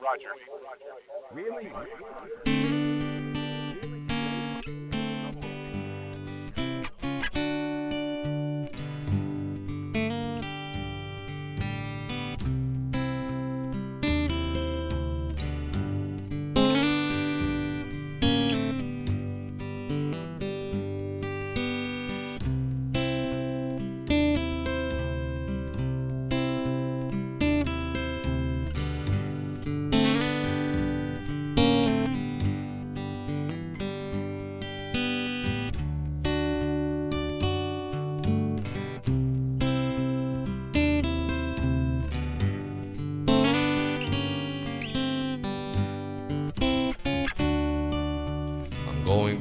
Roger. Really?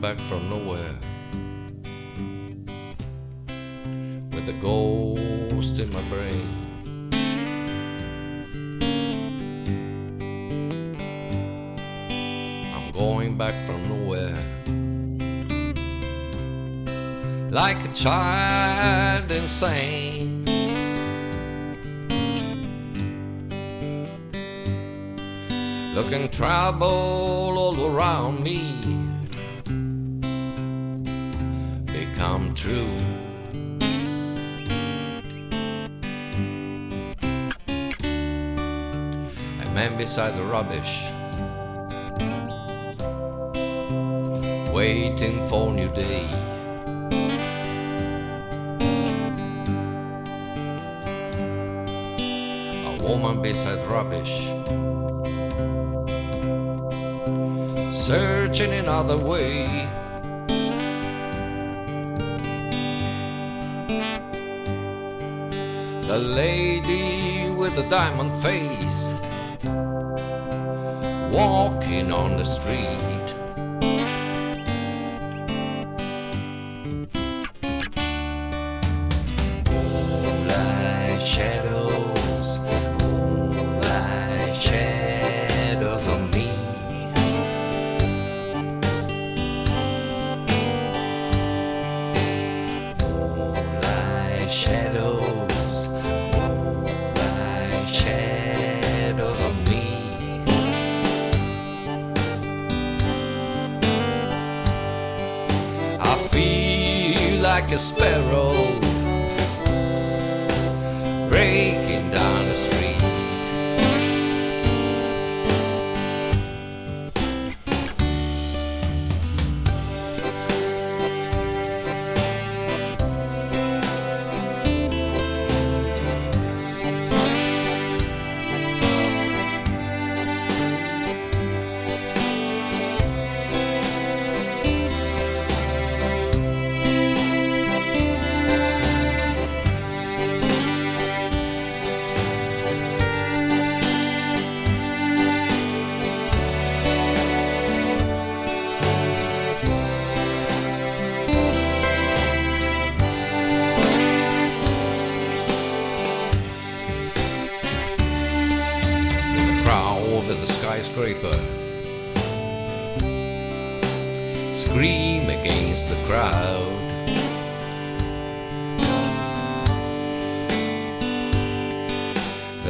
Back from nowhere with a ghost in my brain. I'm going back from nowhere like a child insane. Looking trouble all around me become true. A man beside the rubbish, waiting for new day. A woman beside rubbish, searching another way. The lady with the diamond face walking on the street. Moonlight shadows, moonlight shadows on me. Moonlight shadows, like a sparrow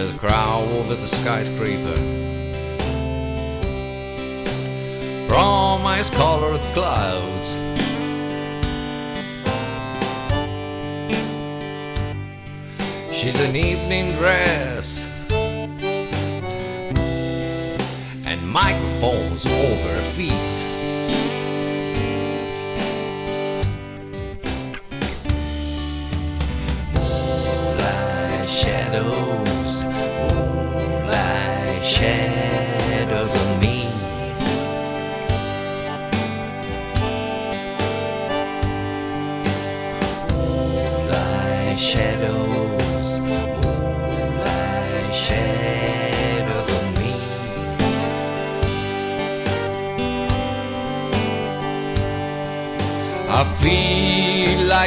A crowd over the skyscraper. From ice colored clouds. She's an evening dress and microphones over her feet. Moonlight shadows,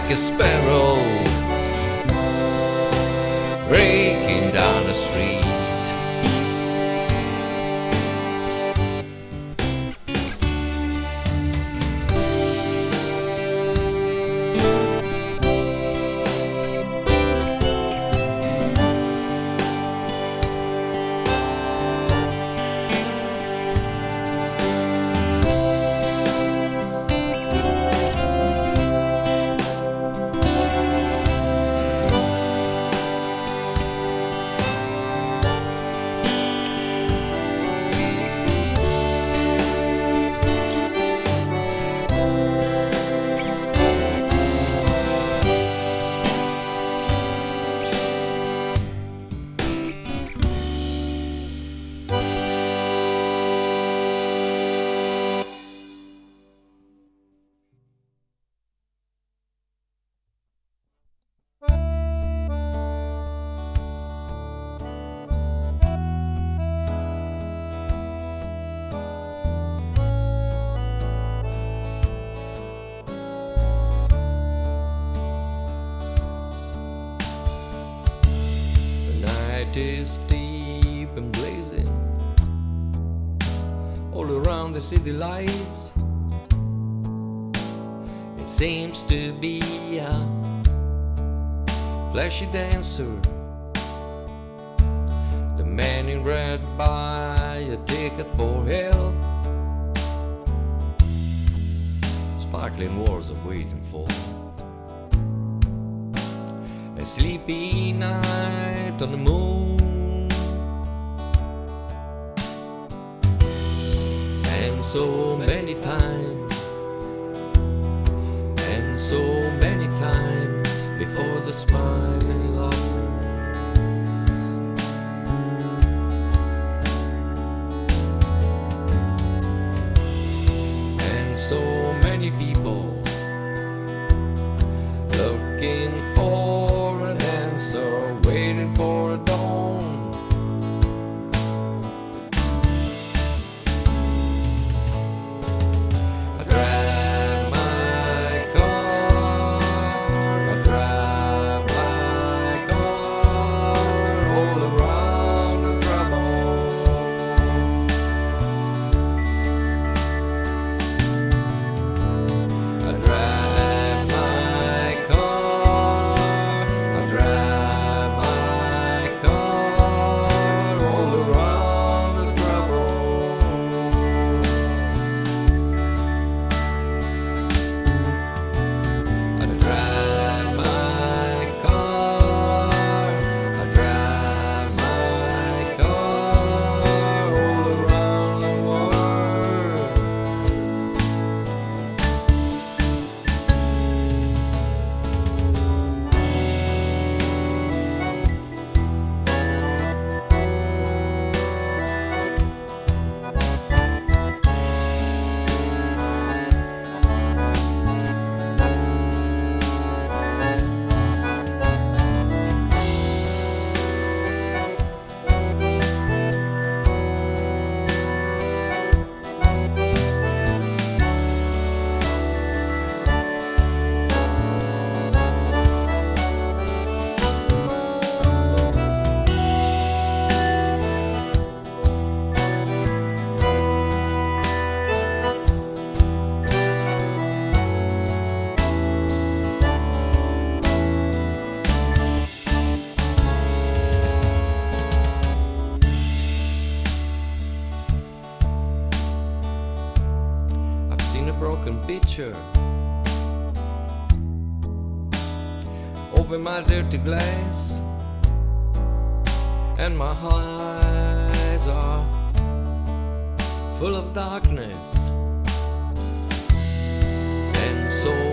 like a sparrow the city lights. It seems to be a flashy dancer. The man in red buy a ticket for hell. Sparkling walls are waiting for a sleepy night on the moon. So many times, picture over my dirty glass, and my eyes are full of darkness. And so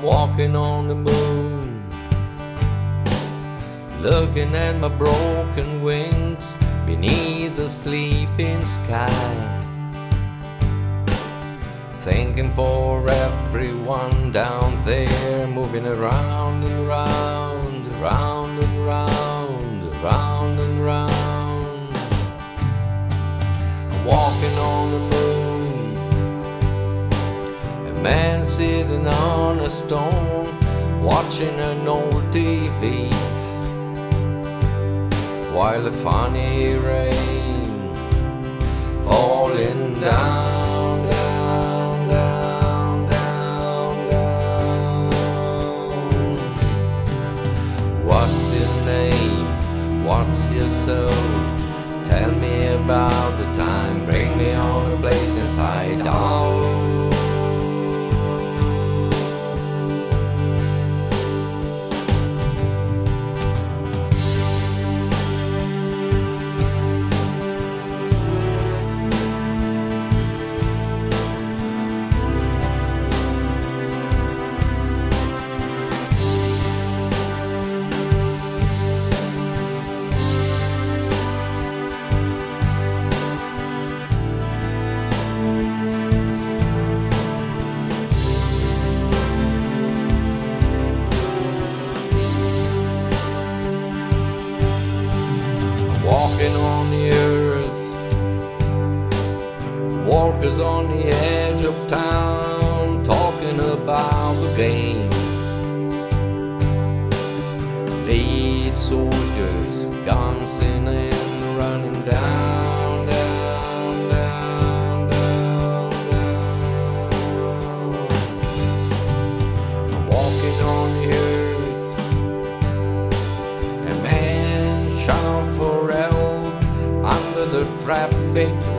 I'm walking on the moon, looking at my broken wings beneath the sleeping sky. Thinking for everyone down there, moving around and round, around and round, around and round. I'm walking on the moon, man sitting on a stone, watching an old TV, while the funny rain falling down,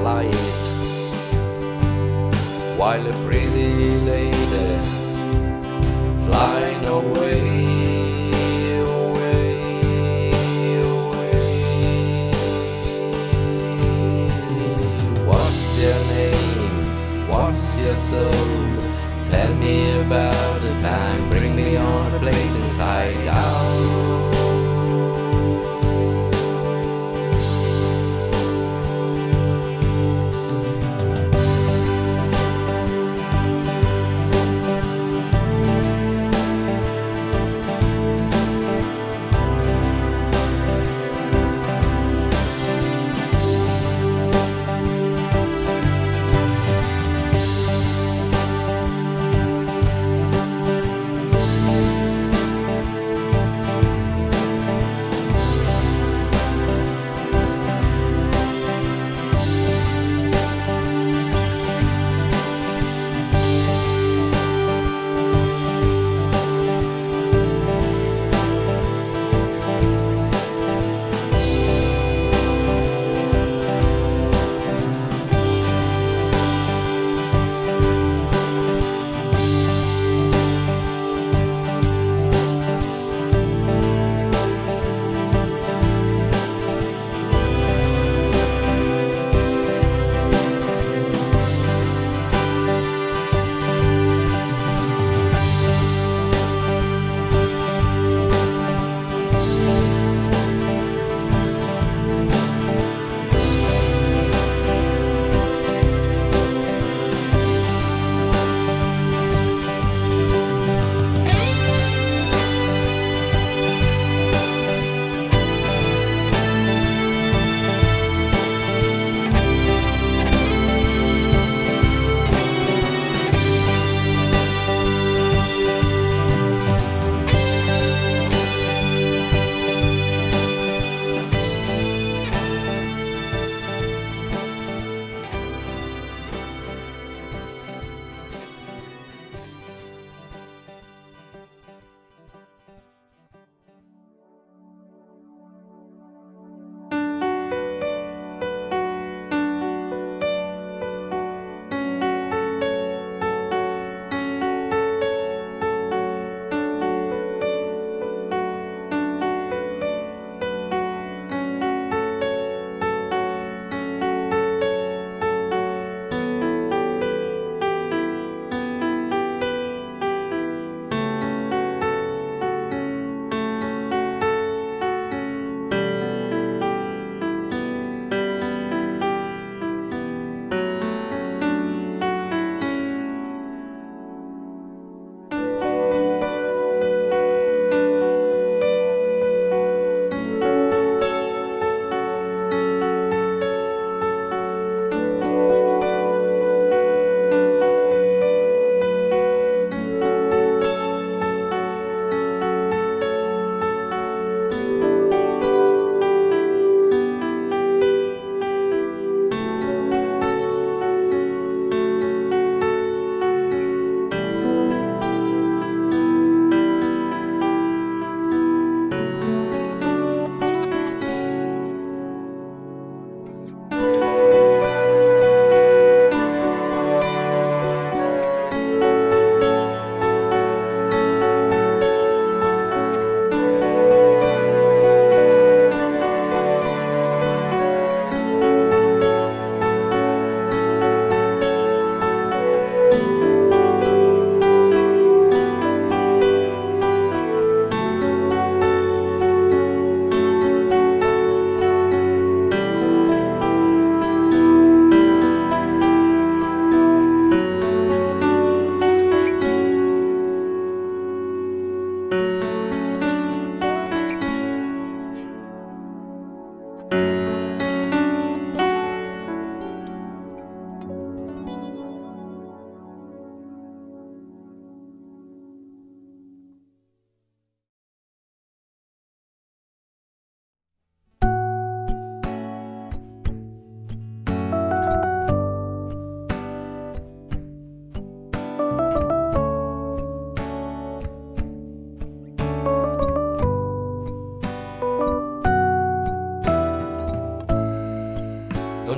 light. While a pretty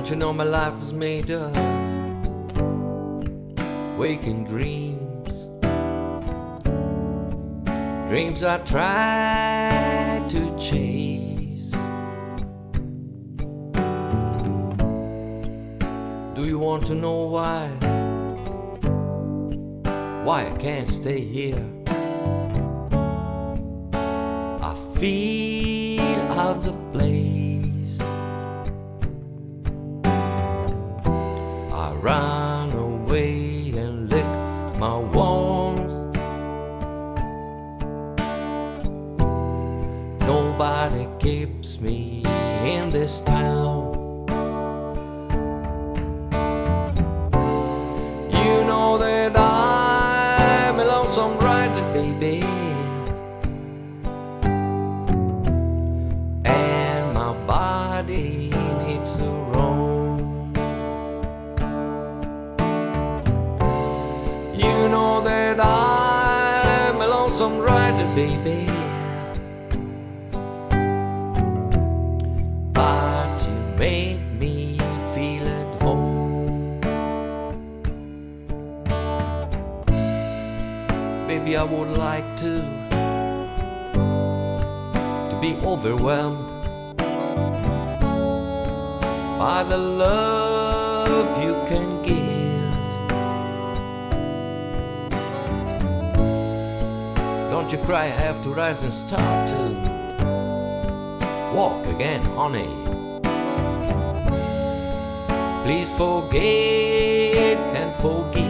Don't you know my life is made of waking dreams? Dreams I try to chase. Do you want to know why? Why I can't stay here? I feel out of place. I baby. But you make me feel at home. Baby, I would like to to be overwhelmed by the love Don't you cry, I have to rise and start to walk again, honey. Please forget and forgive.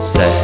Seventy-four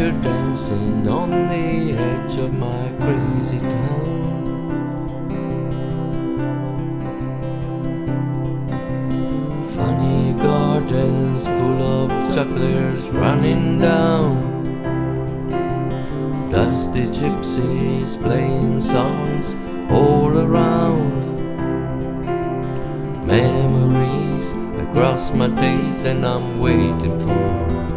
picture dancing on the edge of my crazy town. Funny gardens full of jugglers running down. Dusty gypsies playing songs all around. Memories across my days, and I'm waiting for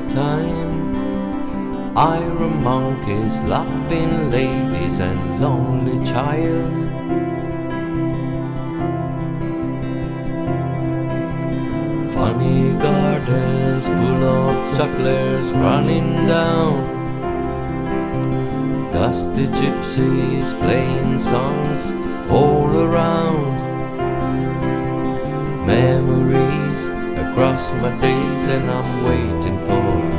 the time, iron monkeys, laughing ladies, and lonely child. Funny gardens full of jugglers running down. Dusty gypsies playing songs all around. Memories across my days, and I'm waiting for